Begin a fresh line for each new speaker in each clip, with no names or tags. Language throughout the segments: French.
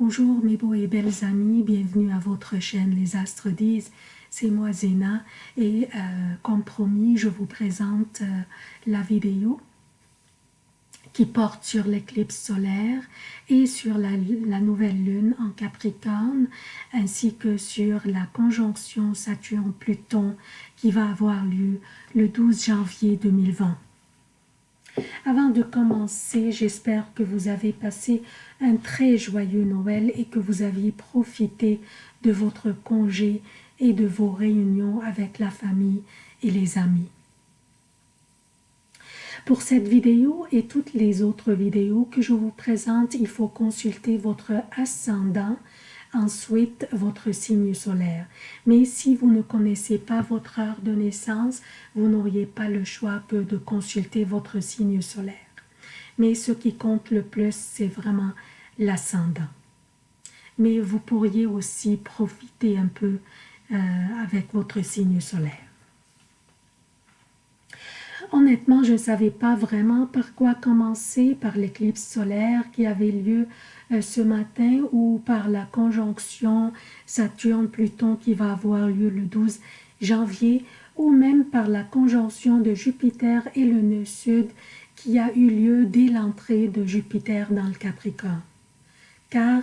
Bonjour mes beaux et belles amis, bienvenue à votre chaîne Les Astres disent. C'est moi Zéna et euh, comme promis, je vous présente euh, la vidéo qui porte sur l'éclipse solaire et sur la, la, nouvelle lune en Capricorne ainsi que sur la conjonction Saturne-Pluton qui va avoir lieu le 12 janvier 2020. Avant de commencer, j'espère que vous avez passé un très joyeux Noël et que vous aviez profité de votre congé et de vos réunions avec la famille et les amis. Pour cette vidéo et toutes les autres vidéos que je vous présente, il faut consulter votre ascendant ensuite votre signe solaire. Mais si vous ne connaissez pas votre heure de naissance, vous n'auriez pas le choix de consulter votre signe solaire. Mais ce qui compte le plus, c'est vraiment l'ascendant. Mais vous pourriez aussi profiter un peu euh, avec votre signe solaire. Honnêtement, je ne savais pas vraiment par quoi commencer, par l'éclipse solaire qui avait lieu euh, ce matin ou par la conjonction Saturne-Pluton qui va avoir lieu le 12 janvier ou même par la conjonction de Jupiter et le nœud sud qui a eu lieu dès l'entrée de Jupiter dans le Capricorne. Car,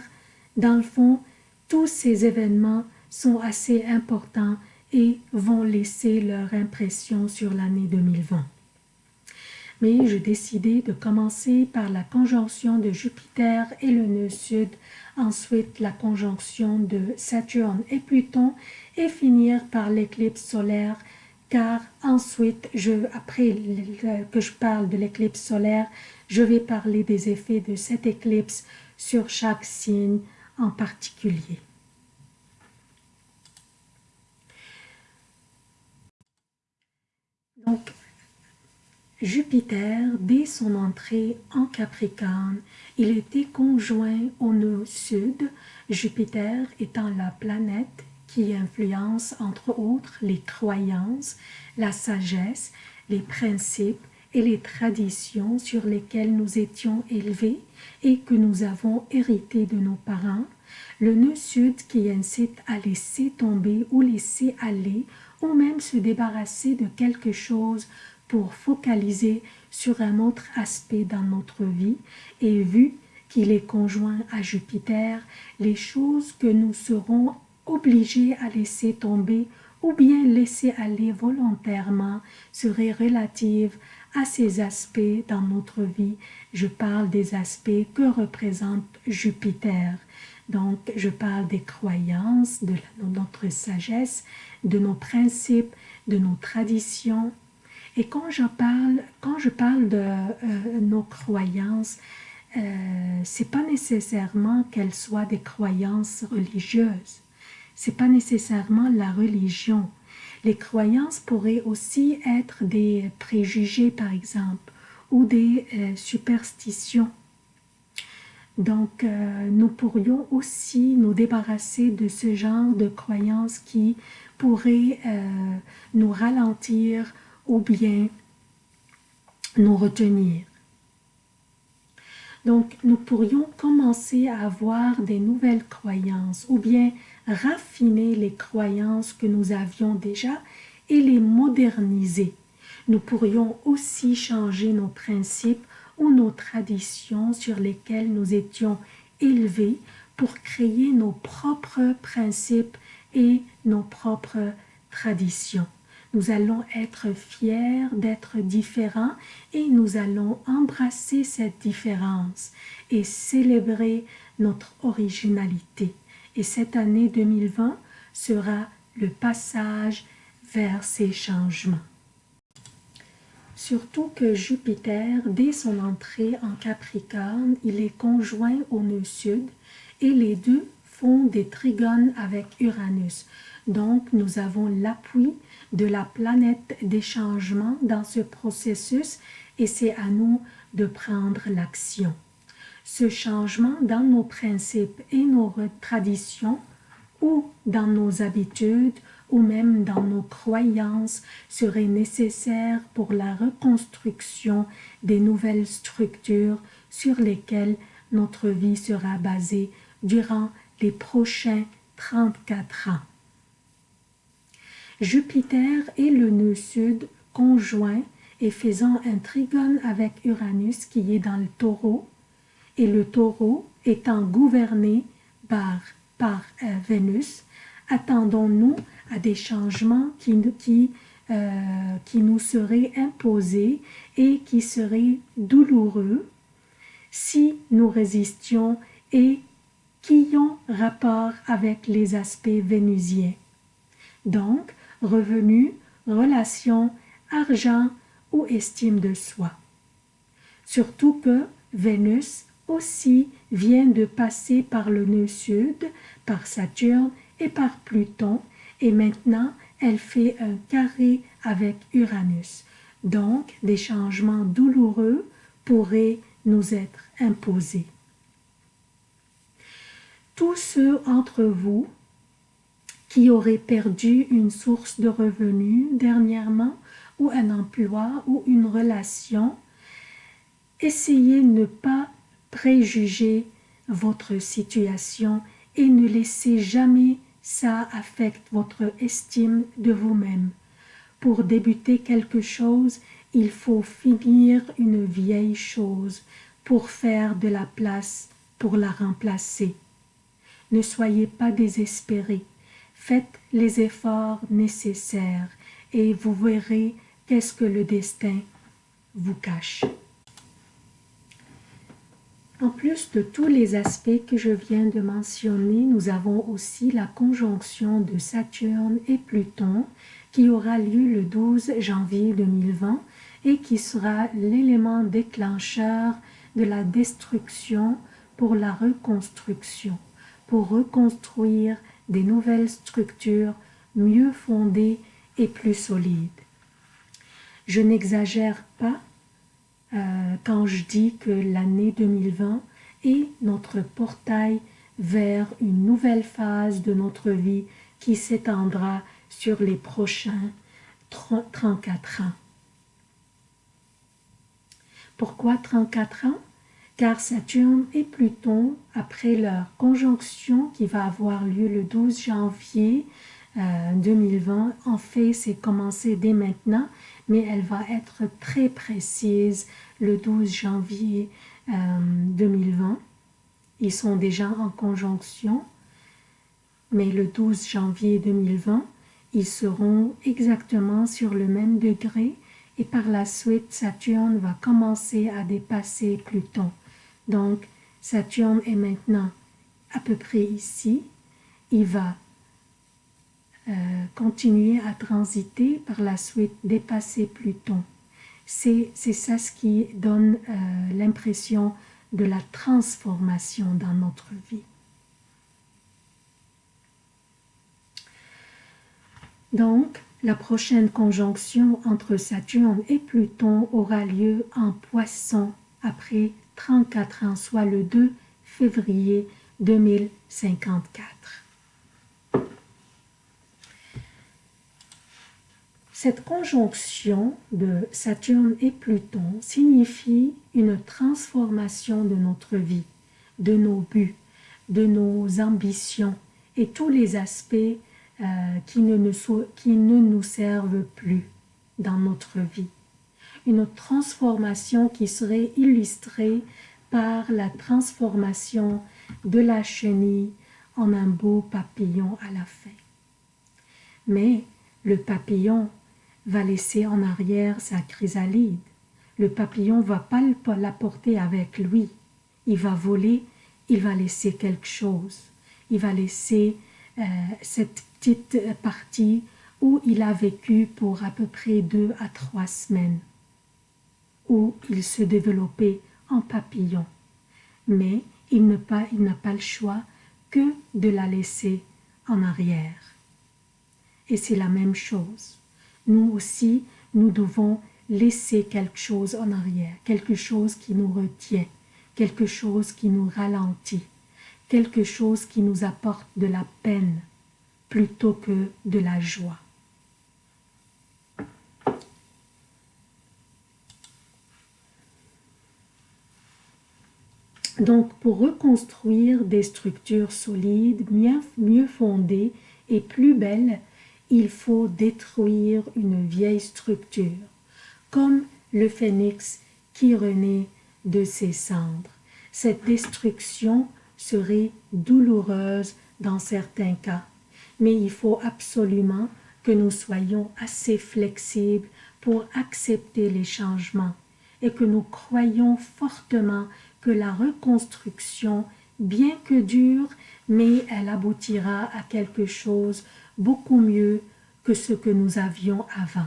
dans le fond, tous ces événements sont assez importants et vont laisser leur impression sur l'année 2020 mais j'ai décidé de commencer par la conjonction de Jupiter et le nœud sud, ensuite la conjonction de Saturne et Pluton et finir par l'éclipse solaire car ensuite, je, après que je parle de l'éclipse solaire, je vais parler des effets de cette éclipse sur chaque signe en particulier. Donc, Jupiter, dès son entrée en Capricorne, il était conjoint au nœud sud, Jupiter étant la planète qui influence entre autres les croyances, la sagesse, les principes et les traditions sur lesquelles nous étions élevés et que nous avons hérité de nos parents, le nœud sud qui incite à laisser tomber ou laisser aller ou même se débarrasser de quelque chose pour focaliser sur un autre aspect dans notre vie et vu qu'il est conjoint à Jupiter, les choses que nous serons obligés à laisser tomber ou bien laisser aller volontairement seraient relatives à ces aspects dans notre vie. Je parle des aspects que représente Jupiter. Donc, je parle des croyances, de notre sagesse, de nos principes, de nos traditions, et quand je parle, quand je parle de euh, nos croyances, euh, c'est pas nécessairement qu'elles soient des croyances religieuses. C'est pas nécessairement la religion. Les croyances pourraient aussi être des préjugés, par exemple, ou des euh, superstitions. Donc, euh, nous pourrions aussi nous débarrasser de ce genre de croyances qui pourraient nous ralentir ou bien nous retenir. Donc, nous pourrions commencer à avoir des nouvelles croyances ou bien raffiner les croyances que nous avions déjà et les moderniser. Nous pourrions aussi changer nos principes ou nos traditions sur lesquelles nous étions élevés pour créer nos propres principes et nos propres traditions. Nous allons être fiers d'être différents et nous allons embrasser cette différence et célébrer notre originalité. Et cette année 2020 sera le passage vers ces changements. Surtout que Jupiter, dès son entrée en Capricorne, il est conjoint au nœud sud et les deux font des trigones avec Uranus. Donc, nous avons l'appui de la planète des changements dans ce processus et c'est à nous de prendre l'action. Ce changement dans nos principes et nos traditions ou dans nos habitudes ou même dans nos croyances serait nécessaire pour la reconstruction des nouvelles structures sur lesquelles notre vie sera basée durant les prochains 34 ans. Jupiter est le nœud sud conjoint et faisant un trigone avec Uranus qui est dans le taureau, et le taureau étant gouverné par, euh, Vénus, attendons-nous à des changements qui, qui, euh, qui nous seraient imposés et qui seraient douloureux si nous résistions et qui ont rapport avec les aspects vénusiens. Donc, revenus, relations, argent ou estime de soi. Surtout que Vénus aussi vient de passer par le nœud sud, par Saturne et par Pluton, et maintenant elle fait un carré avec Uranus. Donc, des changements douloureux pourraient nous être imposés. Tous ceux entre vous qui auraient perdu une source de revenus dernièrement ou un emploi ou une relation, essayez de ne pas préjuger votre situation et ne laissez jamais ça affecter votre estime de vous-même. Pour débuter quelque chose, il faut finir une vieille chose pour faire de la place pour la remplacer. Ne soyez pas désespérés, faites les efforts nécessaires et vous verrez qu'est-ce que le destin vous cache. En plus de tous les aspects que je viens de mentionner, nous avons aussi la conjonction de Saturne et Pluton qui aura lieu le 12 janvier 2020 et qui sera l'élément déclencheur de la destruction pour la reconstruction, pour reconstruire des nouvelles structures mieux fondées et plus solides. Je n'exagère pas euh, quand je dis que l'année 2020 est notre portail vers une nouvelle phase de notre vie qui s'étendra sur les prochains 34 ans. Pourquoi 34 ans? Car Saturne et Pluton, après leur conjonction qui va avoir lieu le 12 janvier 2020, euh, en fait c'est commencé dès maintenant mais elle va être très précise le 12 janvier 2020. Euh, Ils sont déjà en conjonction, mais le 12 janvier 2020, ils seront exactement sur le même degré et par la suite, Saturne va commencer à dépasser Pluton. Donc, Saturne est maintenant à peu près ici. Il va euh, continuer à transiter, par la suite dépasser Pluton. C'est ça ce qui donne euh, l'impression de la transformation dans notre vie. Donc, la prochaine conjonction entre Saturne et Pluton aura lieu en Poisson après 34 ans, soit le 2 février 2054. Cette conjonction de Saturne et Pluton signifie une transformation de notre vie, de nos buts, de nos ambitions et tous les aspects euh, qui, ne nous, qui ne nous servent plus dans notre vie. Une transformation qui serait illustrée par la transformation de la chenille en un beau papillon à la fin. Mais le papillon va laisser en arrière sa chrysalide. Le papillon va pas la porter avec lui. Il va voler, il va laisser quelque chose. Il va laisser euh, cette petite partie où il a vécu pour à peu près deux à trois semaines, où il se développait en papillon. Mais il n'a pas, pas le choix que de la laisser en arrière. Et c'est la même chose nous aussi, nous devons laisser quelque chose en arrière, quelque chose qui nous retient, quelque chose qui nous ralentit, quelque chose qui nous apporte de la peine plutôt que de la joie. Donc, pour reconstruire des structures solides, mieux, fondées et plus belles, il faut détruire une vieille structure, comme le phénix qui renaît de ses cendres. Cette destruction serait douloureuse dans certains cas, mais il faut absolument que nous soyons assez flexibles pour accepter les changements et que nous croyons fortement que la reconstruction, bien que dure, mais elle aboutira à quelque chose beaucoup mieux que ce que nous avions avant.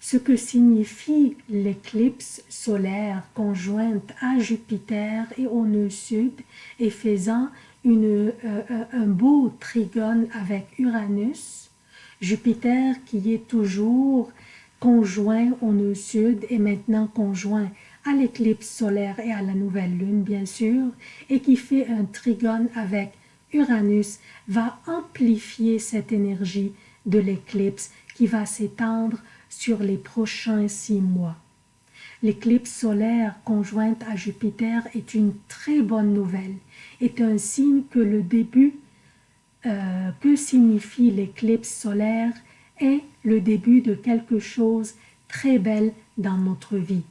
Ce que signifie l'éclipse solaire conjointe à Jupiter et au nœud sud et faisant euh, euh, un beau trigone avec Uranus, Jupiter qui est toujours conjoint au nœud sud et maintenant conjoint à l'éclipse solaire et à la nouvelle lune, bien sûr, et qui fait un trigone avec Uranus, va amplifier cette énergie de l'éclipse qui va s'étendre sur les prochains six mois. L'éclipse solaire conjointe à Jupiter est une très bonne nouvelle, est un signe que le début euh, que signifie l'éclipse solaire est le début de quelque chose très belle dans notre vie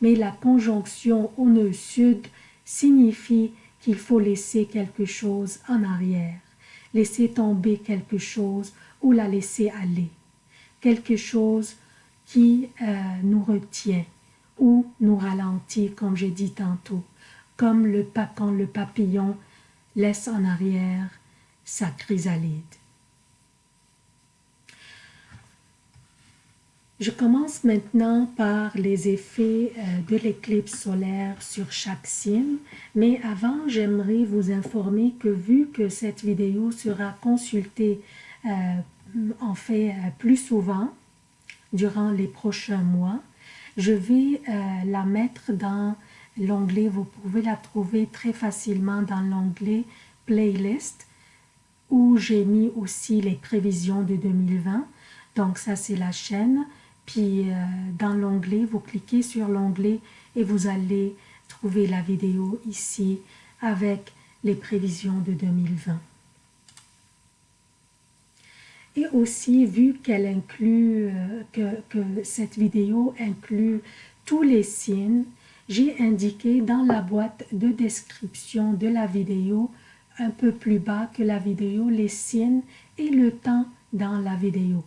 mais la conjonction au nœud sud signifie qu'il faut laisser quelque chose en arrière, laisser tomber quelque chose ou la laisser aller, quelque chose qui euh, nous retient ou nous ralentit, comme j'ai dit tantôt, comme le, quand le papillon laisse en arrière sa chrysalide. Je commence maintenant par les effets euh, de l'éclipse solaire sur chaque signe, mais avant j'aimerais vous informer que vu que cette vidéo sera consultée euh, en fait euh, plus souvent durant les prochains mois, je vais la mettre dans l'onglet, vous pouvez la trouver très facilement dans l'onglet playlist où j'ai mis aussi les prévisions de 2020. Donc ça c'est la chaîne puis euh, dans l'onglet, vous cliquez sur l'onglet et vous allez trouver la vidéo ici avec les prévisions de 2020. Et aussi, vu qu'elle inclut, euh, que, que cette vidéo inclut tous les signes, j'ai indiqué dans la boîte de description de la vidéo, un peu plus bas que la vidéo, les signes et le temps dans la vidéo.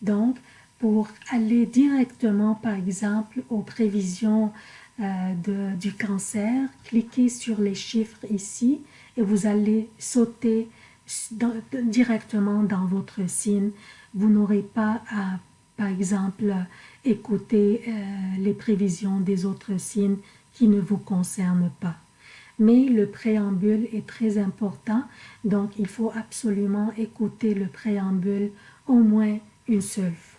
Donc, pour aller directement, par exemple, aux prévisions euh, de, du cancer, cliquez sur les chiffres ici et vous allez sauter directement dans votre signe. Vous n'aurez pas à, par exemple, écouter euh, les prévisions des autres signes qui ne vous concernent pas. Mais le préambule est très important, donc il faut absolument écouter le préambule au moins une seule fois.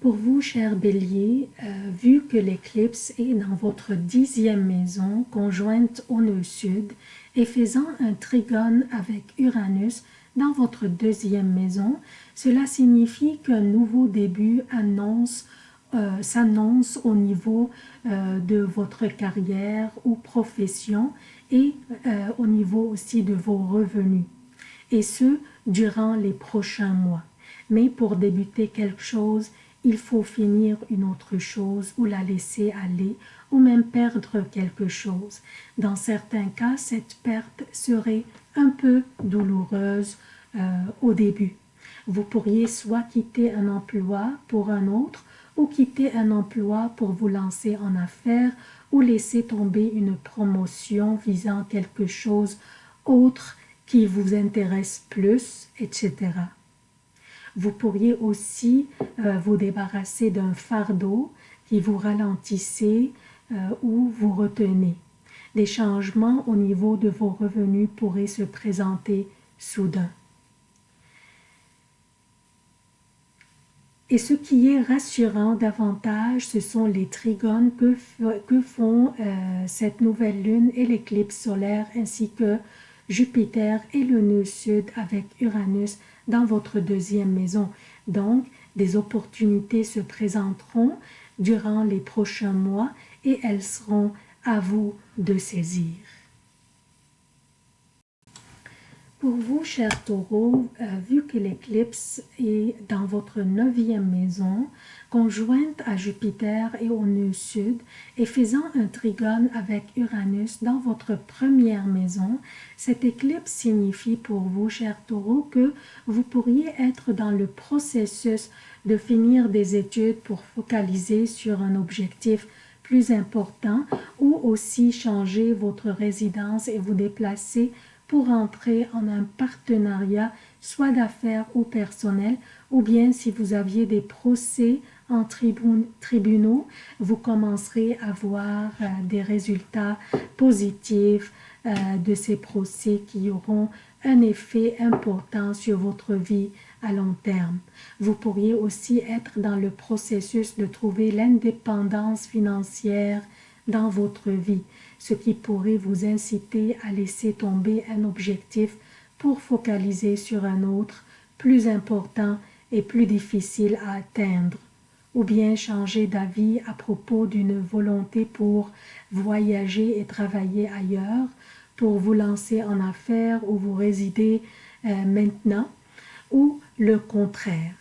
Pour vous, cher bélier, euh, vu que l'éclipse est dans votre dixième maison, conjointe au nœud sud, et faisant un trigone avec Uranus dans votre deuxième maison, cela signifie qu'un nouveau début euh, s'annonce au niveau euh, de votre carrière ou profession et au niveau aussi de vos revenus, et ce, durant les prochains mois. Mais pour débuter quelque chose, il faut finir une autre chose ou la laisser aller ou même perdre quelque chose. Dans certains cas, cette perte serait un peu douloureuse euh, au début. Vous pourriez soit quitter un emploi pour un autre ou quitter un emploi pour vous lancer en affaires ou laisser tomber une promotion visant quelque chose autre qui vous intéresse plus, etc. Vous pourriez aussi euh, vous débarrasser d'un fardeau qui vous ralentissait euh, ou vous retenez. Des changements au niveau de vos revenus pourraient se présenter soudain. Et ce qui est rassurant davantage, ce sont les trigones que, que font euh, cette nouvelle lune et l'éclipse solaire, ainsi que Jupiter et le nœud sud avec Uranus dans votre deuxième maison. Donc, des opportunités se présenteront, durant les prochains mois et elles seront à vous de saisir. Pour vous, chers taureaux, euh, vu que l'éclipse est dans votre neuvième maison, conjointe à Jupiter et au nœud sud, et faisant un trigone avec Uranus dans votre première maison, cette éclipse signifie pour vous, chers taureaux, que vous pourriez être dans le processus de finir des études pour focaliser sur un objectif plus important ou aussi changer votre résidence et vous déplacer pour entrer en un partenariat, soit d'affaires ou personnel, ou bien si vous aviez des procès en tribunaux, vous commencerez à voir euh, des résultats positifs euh, de ces procès qui auront un effet important sur votre vie à long terme. Vous pourriez aussi être dans le processus de trouver l'indépendance financière dans votre vie ce qui pourrait vous inciter à laisser tomber un objectif pour focaliser sur un autre plus important et plus difficile à atteindre, ou bien changer d'avis à propos d'une volonté pour voyager et travailler ailleurs, pour vous lancer en affaires où vous résidez euh, maintenant, ou le contraire.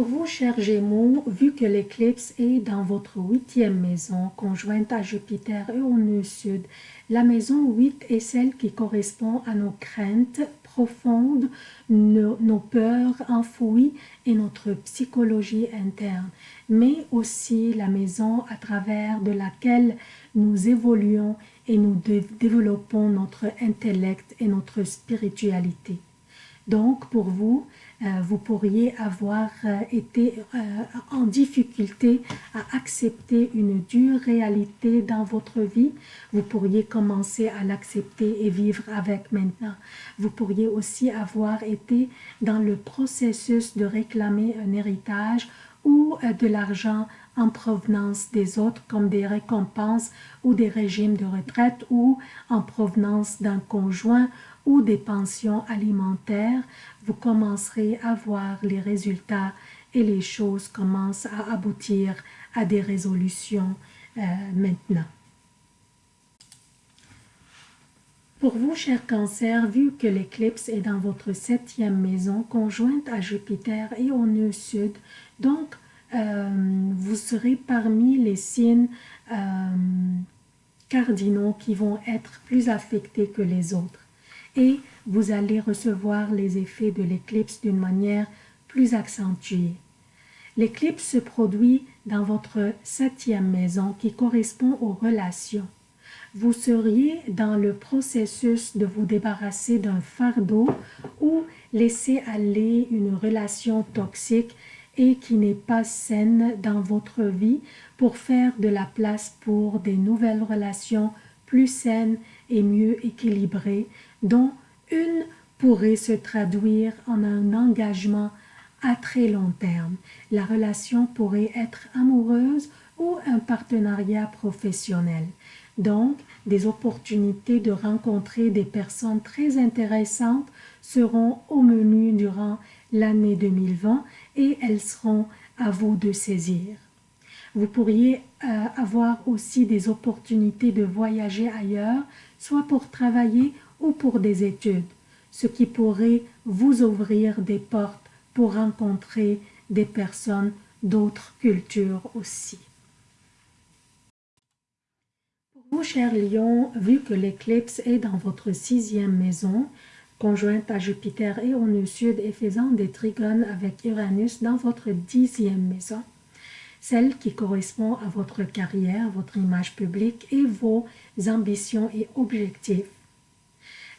Vous, chers Gémeaux, vu que l'éclipse est dans votre huitième maison, conjointe à Jupiter et au nœud sud, la maison 8 est celle qui correspond à nos craintes profondes, nos, nos peurs enfouies et notre psychologie interne, mais aussi la maison à travers de laquelle nous évoluons et nous développons notre intellect et notre spiritualité. Donc, pour vous, vous pourriez avoir euh, été euh, en difficulté à accepter une dure réalité dans votre vie. Vous pourriez commencer à l'accepter et vivre avec maintenant. Vous pourriez aussi avoir été dans le processus de réclamer un héritage ou de l'argent en provenance des autres comme des récompenses ou des régimes de retraite ou en provenance d'un conjoint ou des pensions alimentaires, vous commencerez à voir les résultats et les choses commencent à aboutir à des résolutions euh, maintenant. Pour vous, cher cancer, vu que l'éclipse est dans votre septième maison, conjointe à Jupiter et au nœud sud, donc euh, vous serez parmi les signes euh, cardinaux qui vont être plus affectés que les autres et vous allez recevoir les effets de l'éclipse d'une manière plus accentuée. L'éclipse se produit dans votre septième maison qui correspond aux relations. Vous seriez dans le processus de vous débarrasser d'un fardeau ou laisser aller une relation toxique et qui n'est pas saine dans votre vie pour faire de la place pour des nouvelles relations plus saines et mieux équilibrées dont une pourrait se traduire en un engagement à très long terme. La relation pourrait être amoureuse ou un partenariat professionnel. Donc, des opportunités de rencontrer des personnes très intéressantes seront au menu durant l'année 2020 et elles seront à vous de saisir. Vous pourriez euh, avoir aussi des opportunités de voyager ailleurs, soit pour travailler ou pour des études, ce qui pourrait vous ouvrir des portes pour rencontrer des personnes d'autres cultures aussi. Pour vous, chers lions, vu que l'éclipse est dans votre sixième maison, conjointe à Jupiter et au nœud sud et faisant des trigones avec Uranus dans votre dixième maison, celle qui correspond à votre carrière, votre image publique et vos ambitions et objectifs,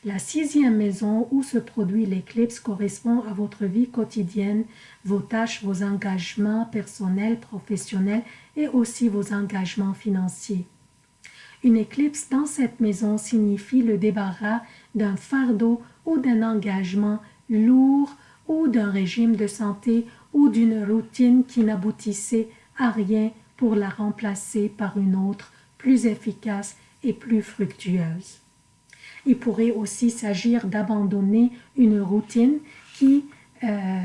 la sixième maison où se produit l'éclipse correspond à votre vie quotidienne, vos tâches, vos engagements personnels, professionnels et aussi vos engagements financiers. Une éclipse dans cette maison signifie le débarras d'un fardeau ou d'un engagement lourd ou d'un régime de santé ou d'une routine qui n'aboutissait à rien pour la remplacer par une autre plus efficace et plus fructueuse. Il pourrait aussi s'agir d'abandonner une routine qui euh,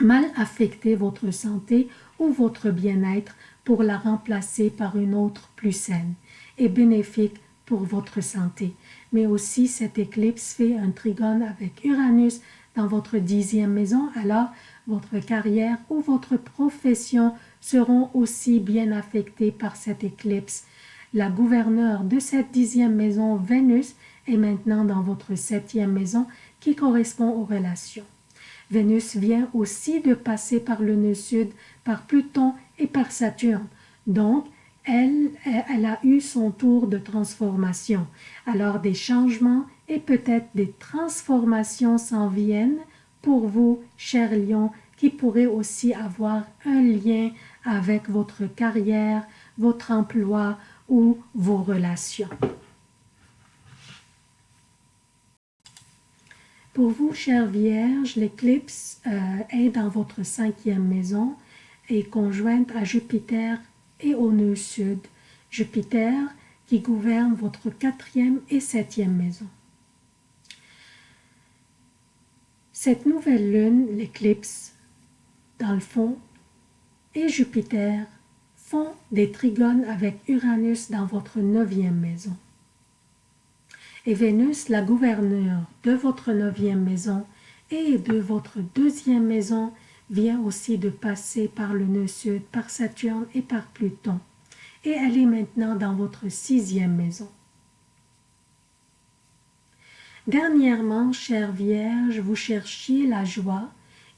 mal affecter votre santé ou votre bien-être pour la remplacer par une autre plus saine et bénéfique pour votre santé. Mais aussi, cette éclipse fait un trigone avec Uranus dans votre dixième maison, alors votre carrière ou votre profession seront aussi bien affectés par cette éclipse. La gouverneure de cette dixième maison, Vénus, est maintenant dans votre septième maison qui correspond aux relations. Vénus vient aussi de passer par le nœud sud, par Pluton et par Saturne. Donc, elle, elle a eu son tour de transformation. Alors des changements et peut-être des transformations s'en viennent pour vous, chers lions, qui pourraient aussi avoir un lien avec votre carrière, votre emploi ou vos relations. Pour vous, chère Vierge, l'éclipse euh, est dans votre cinquième maison et conjointe à Jupiter et au nœud sud. Jupiter qui gouverne votre quatrième et septième maison. Cette nouvelle lune, l'éclipse, dans le fond, et Jupiter font des trigones avec Uranus dans votre neuvième maison et Vénus, la gouverneure de votre neuvième maison et de votre deuxième maison, vient aussi de passer par le nœud sud, par Saturne et par Pluton. Et elle est maintenant dans votre sixième maison. Dernièrement, chère Vierge, vous cherchiez la joie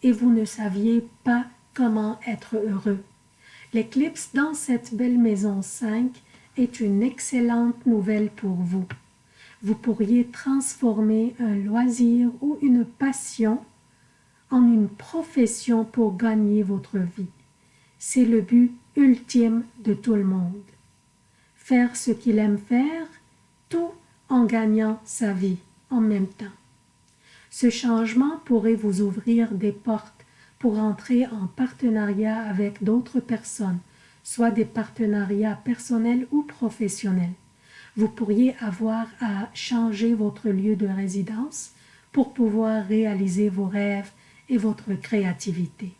et vous ne saviez pas comment être heureux. L'éclipse dans cette belle maison 5 est une excellente nouvelle pour vous vous pourriez transformer un loisir ou une passion en une profession pour gagner votre vie. C'est le but ultime de tout le monde. Faire ce qu'il aime faire, tout en gagnant sa vie en même temps. Ce changement pourrait vous ouvrir des portes pour entrer en partenariat avec d'autres personnes, soit des partenariats personnels ou professionnels vous pourriez avoir à changer votre lieu de résidence pour pouvoir réaliser vos rêves et votre créativité.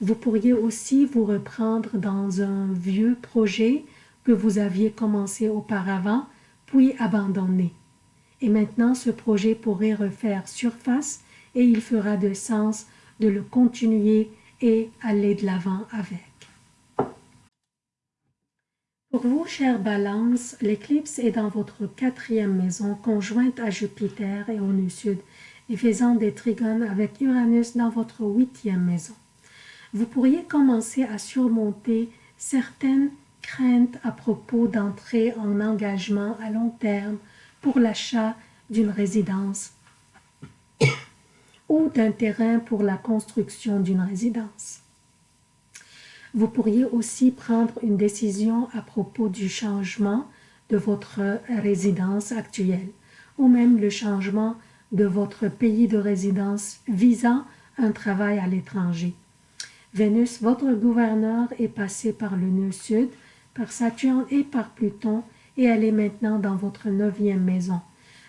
Vous pourriez aussi vous reprendre dans un vieux projet que vous aviez commencé auparavant, puis abandonné. Et maintenant, ce projet pourrait refaire surface et il fera de sens de le continuer et aller de l'avant avec. Pour vous, chère Balance, l'éclipse est dans votre quatrième maison, conjointe à Jupiter et au nœud sud, et faisant des trigones avec Uranus dans votre huitième maison. Vous pourriez commencer à surmonter certaines craintes à propos d'entrer en engagement à long terme pour l'achat d'une résidence ou d'un terrain pour la construction d'une résidence. Vous pourriez aussi prendre une décision à propos du changement de votre résidence actuelle ou même le changement de votre pays de résidence visant un travail à l'étranger. Vénus, votre gouverneur, est passé par le nœud sud, par Saturne et par Pluton, et elle est maintenant dans votre neuvième maison.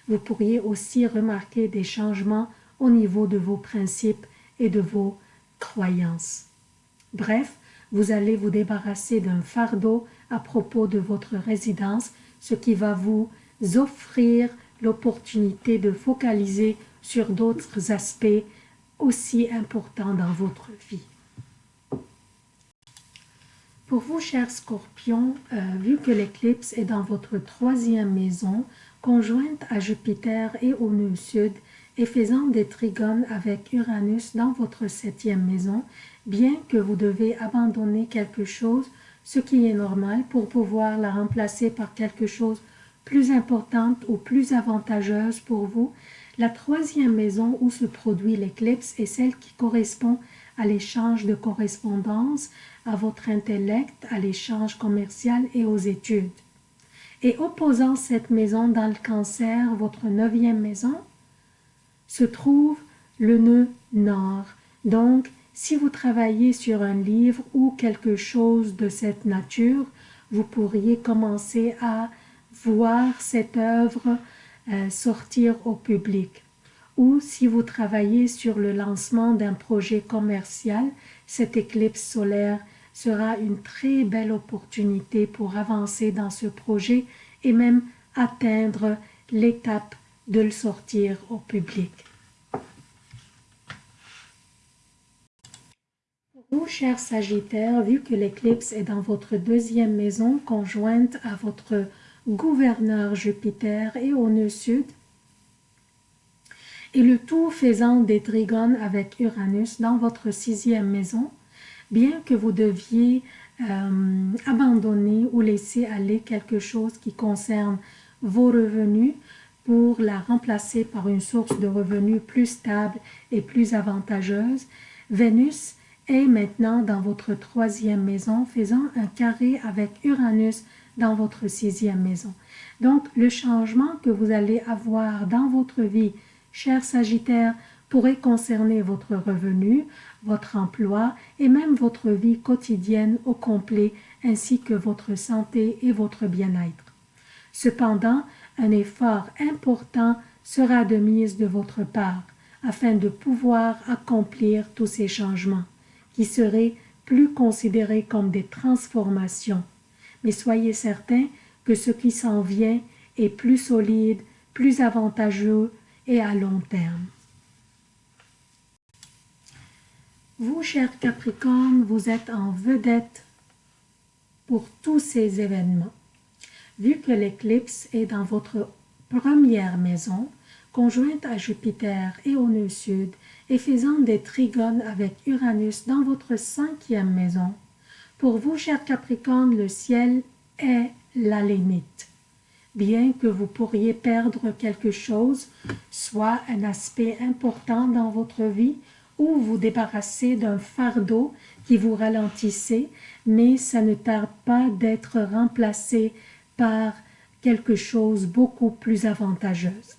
Vous pourriez aussi remarquer des changements au niveau de vos principes et de vos croyances. Bref, vous allez vous débarrasser d'un fardeau à propos de votre résidence, ce qui va vous offrir l'opportunité de focaliser sur d'autres aspects aussi importants dans votre vie. Pour vous, chers scorpions, euh, vu que l'éclipse est dans votre troisième maison, conjointe à Jupiter et au nœud sud, et faisant des trigones avec Uranus dans votre septième maison, bien que vous devez abandonner quelque chose, ce qui est normal, pour pouvoir la remplacer par quelque chose plus importante ou plus avantageuse pour vous, la troisième maison où se produit l'éclipse est celle qui correspond à l'échange de correspondance, à votre intellect, à l'échange commercial et aux études. Et opposant cette maison dans le cancer, votre neuvième maison, se trouve le nœud nord. Donc, si vous travaillez sur un livre ou quelque chose de cette nature, vous pourriez commencer à voir cette œuvre euh, sortir au public. ou si vous travaillez sur le lancement d'un projet commercial, cette éclipse solaire sera une très belle opportunité pour avancer dans ce projet et même atteindre l'étape de le sortir au public. Vous, chers Sagittaires, vu que l'éclipse est dans votre deuxième maison conjointe à votre gouverneur Jupiter et au nœud sud, et le tout faisant des trigones avec Uranus dans votre sixième maison, bien que vous deviez euh, abandonner ou laisser aller quelque chose qui concerne vos revenus pour la remplacer par une source de revenus plus stable et plus avantageuse, Vénus est maintenant dans votre troisième maison, faisant un carré avec Uranus dans votre sixième maison. Donc, le changement que vous allez avoir dans votre vie, cher Sagittaire, pourrait concerner votre revenu, votre emploi et même votre vie quotidienne au complet, ainsi que votre santé et votre bien-être. Cependant, un effort important sera de mise de votre part afin de pouvoir accomplir tous ces changements qui seraient plus considérés comme des transformations. Mais soyez certains que ce qui s'en vient est plus solide, plus avantageux et à long terme. Vous, chers Capricorne, vous êtes en vedette pour tous ces événements. Vu que l'éclipse est dans votre première maison, conjointe à Jupiter et au nœud sud, et faisant des trigones avec Uranus dans votre cinquième maison, pour vous, chers Capricorne, le ciel est la limite. Bien que vous pourriez perdre quelque chose, soit un aspect important dans votre vie, ou vous débarrasser d'un fardeau qui vous ralentissait, mais ça ne tarde pas d'être remplacé par quelque chose beaucoup plus avantageuse.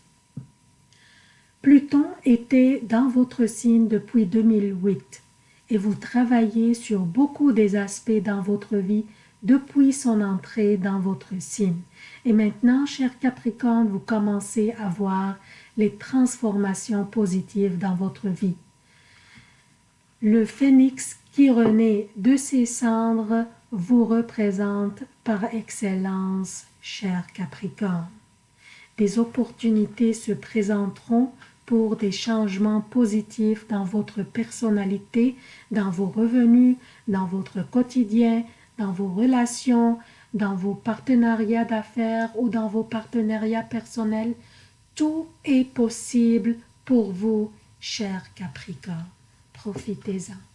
Pluton était dans votre signe depuis 2008 et vous travaillez sur beaucoup des aspects dans votre vie depuis son entrée dans votre signe. Et maintenant, cher Capricorne, vous commencez à voir les transformations positives dans votre vie. Le phénix qui renaît de ses cendres vous représente par excellence, cher Capricorne. Des opportunités se présenteront pour des changements positifs dans votre personnalité, dans vos revenus, dans votre quotidien, dans vos relations, dans vos partenariats d'affaires ou dans vos partenariats personnels. Tout est possible pour vous, cher Capricorne. Profitez-en.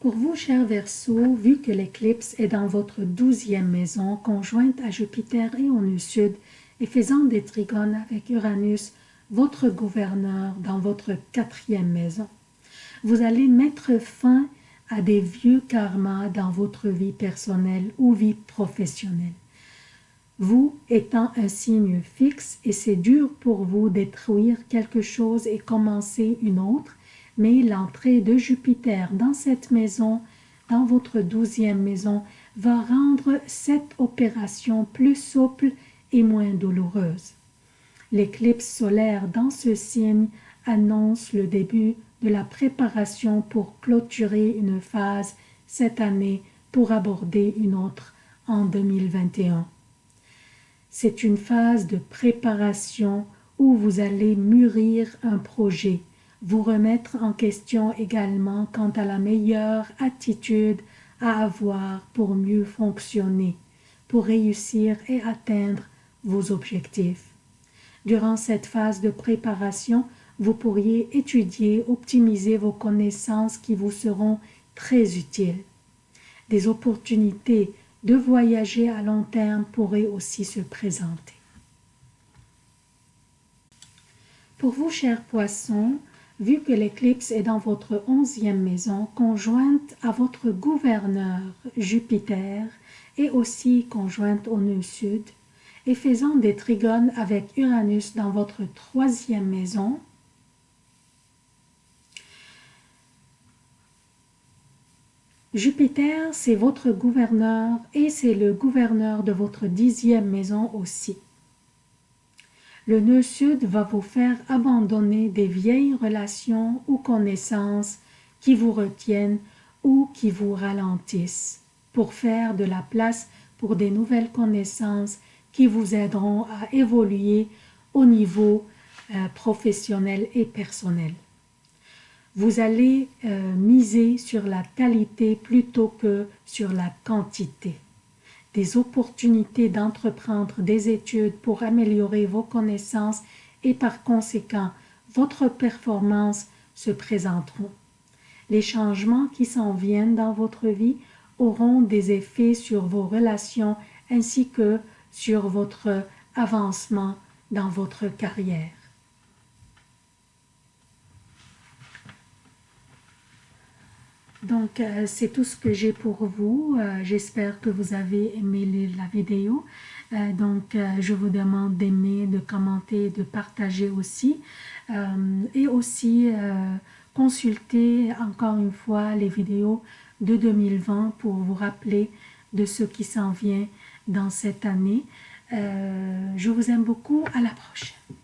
Pour vous, cher Verseau, vu que l'éclipse est dans votre douzième maison, conjointe à Jupiter et au nœud sud, et faisant des trigones avec Uranus, votre gouverneur, dans votre quatrième maison, vous allez mettre fin à des vieux karmas dans votre vie personnelle ou vie professionnelle. Vous étant un signe fixe et c'est dur pour vous détruire quelque chose et commencer une autre, mais l'entrée de Jupiter dans cette maison, dans votre douzième maison, va rendre cette opération plus souple et moins douloureuse. L'éclipse solaire dans ce signe annonce le début de la préparation pour clôturer une phase cette année pour aborder une autre en 2021. C'est une phase de préparation où vous allez mûrir un projet, vous remettre en question également quant à la meilleure attitude à avoir pour mieux fonctionner, pour réussir et atteindre vos objectifs. Durant cette phase de préparation, vous pourriez étudier, optimiser vos connaissances qui vous seront très utiles. Des opportunités de voyager à long terme pourraient aussi se présenter. Pour vous, chers poissons, vu que l'éclipse est dans votre onzième maison, conjointe à votre gouverneur Jupiter et aussi conjointe au nœud sud, et faisant des trigones avec Uranus dans votre troisième maison, Jupiter, c'est votre gouverneur et c'est le gouverneur de votre dixième maison aussi. Le nœud sud va vous faire abandonner des vieilles relations ou connaissances qui vous retiennent ou qui vous ralentissent pour faire de la place pour des nouvelles connaissances qui vous aideront à évoluer au niveau euh, professionnel et personnel. Vous allez euh, miser sur la qualité plutôt que sur la quantité. Des opportunités d'entreprendre des études pour améliorer vos connaissances et par conséquent votre performance se présenteront. Les changements qui s'en viennent dans votre vie auront des effets sur vos relations ainsi que sur votre avancement dans votre carrière. Donc, euh, c'est tout ce que j'ai pour vous. Euh, j'espère que vous avez aimé la vidéo. Euh, donc, je vous demande d'aimer, de commenter, de partager aussi. et aussi, consulter encore une fois les vidéos de 2020 pour vous rappeler de ce qui s'en vient dans cette année. je vous aime beaucoup. À la prochaine.